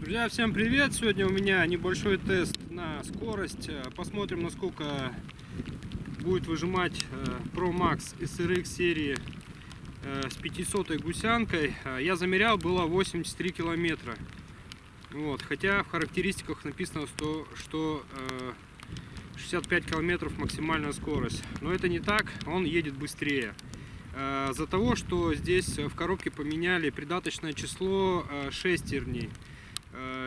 Друзья, всем привет! Сегодня у меня небольшой тест на скорость. Посмотрим, насколько будет выжимать э, Pro Max SRX серии э, с 500 гусянкой. Э, Я замерял, было 83 километра. Вот, хотя в характеристиках написано, что, что э, 65 километров максимальная скорость. Но это не так, он едет быстрее. За того, что здесь в коробке поменяли придаточное число шестерней.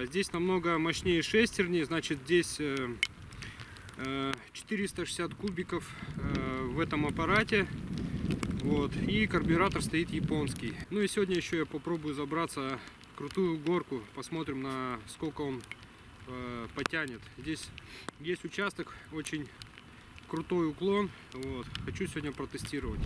Э, Здесь намного мощнее шестерни, значит здесь э, э, 460 кубиков э, в этом аппарате. Вот. И карбюратор стоит японский. Ну и сегодня еще я попробую забраться в крутую горку. Посмотрим, на сколько он э, потянет. Здесь есть участок, очень крутой уклон. Вот. Хочу сегодня протестировать.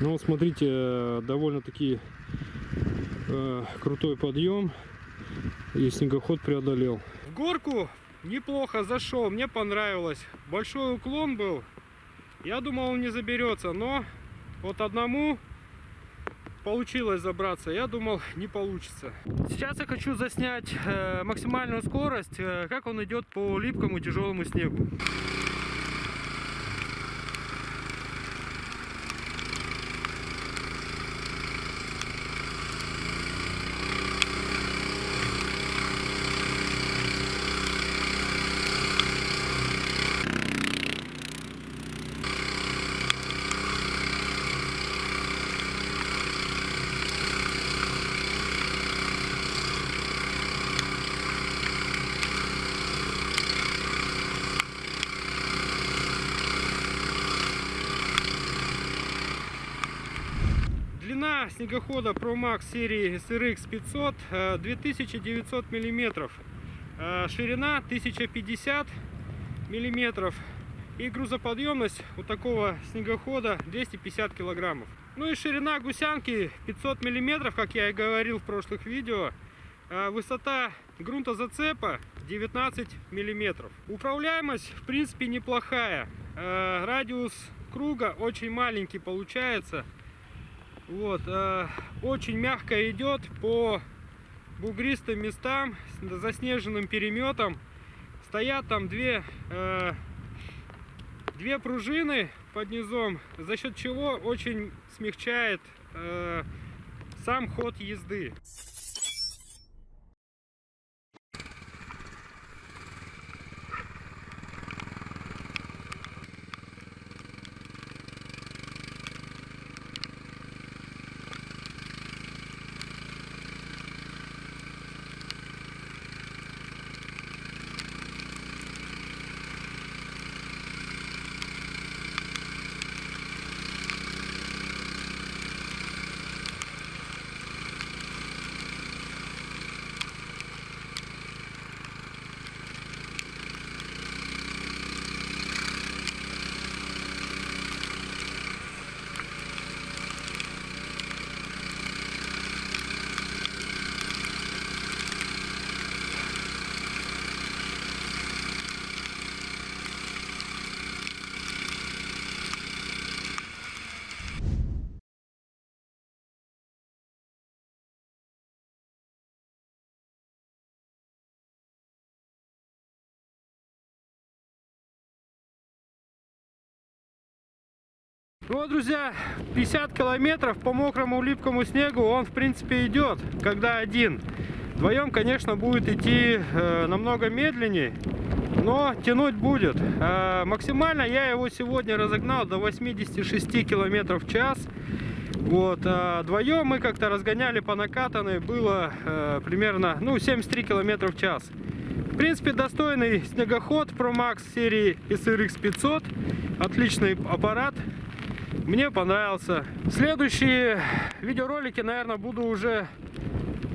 Ну смотрите, э, довольно-таки э, крутой подъем и снегоход преодолел. В горку неплохо зашел, мне понравилось. Большой уклон был. Я думал он не заберется, но вот одному получилось забраться. Я думал не получится. Сейчас я хочу заснять э, максимальную скорость, э, как он идет по липкому тяжелому снегу. Длина снегохода Pro Max серии SRX 500 э, 2900 миллиметров. Э, Ширина 1050 миллиметров. И грузоподъемность у такого снегохода 250 килограммов. Ну и ширина гусянки 500 миллиметров, как я и говорил в прошлых видео. Э, Высота грунтозацепа 19 миллиметров. Управляемость в принципе неплохая. Э, Радиус круга очень маленький получается. Вот, э, очень мягко идет по бугристым местам с заснеженным переметом. Стоят там две, э, две пружины под низом, за счет чего очень смягчает э, сам ход езды. Вот, друзья, 50 километров по мокрому липкому снегу он, в принципе, идет, когда один. Вдвоем, конечно, будет идти э, намного медленнее, но тянуть будет. Э, максимально я его сегодня разогнал до 86 километров в час. Вот, а вдвоем мы как-то разгоняли по накатанной, было э, примерно, ну, 73 километра в час. В принципе, достойный снегоход Pro Max серии SRX 500. Отличный аппарат. Мне понравился. Следующие видеоролики, наверное, буду уже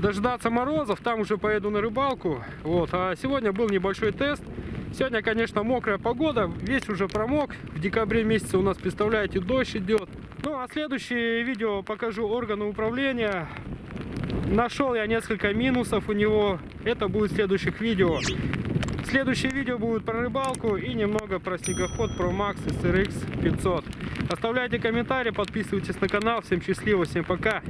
дождаться морозов, там уже поеду на рыбалку. Вот. А сегодня был небольшой тест. Сегодня, конечно, мокрая погода, весь уже промок. В декабре месяце у нас, представляете, дождь идет. Ну, а следующее видео покажу органы управления. Нашел я несколько минусов у него. Это будет в следующих видео. Следующее видео будет про рыбалку и немного про снегоход Pro Max SRX 500. Оставляйте комментарии, подписывайтесь на канал. Всем счастливо, всем пока.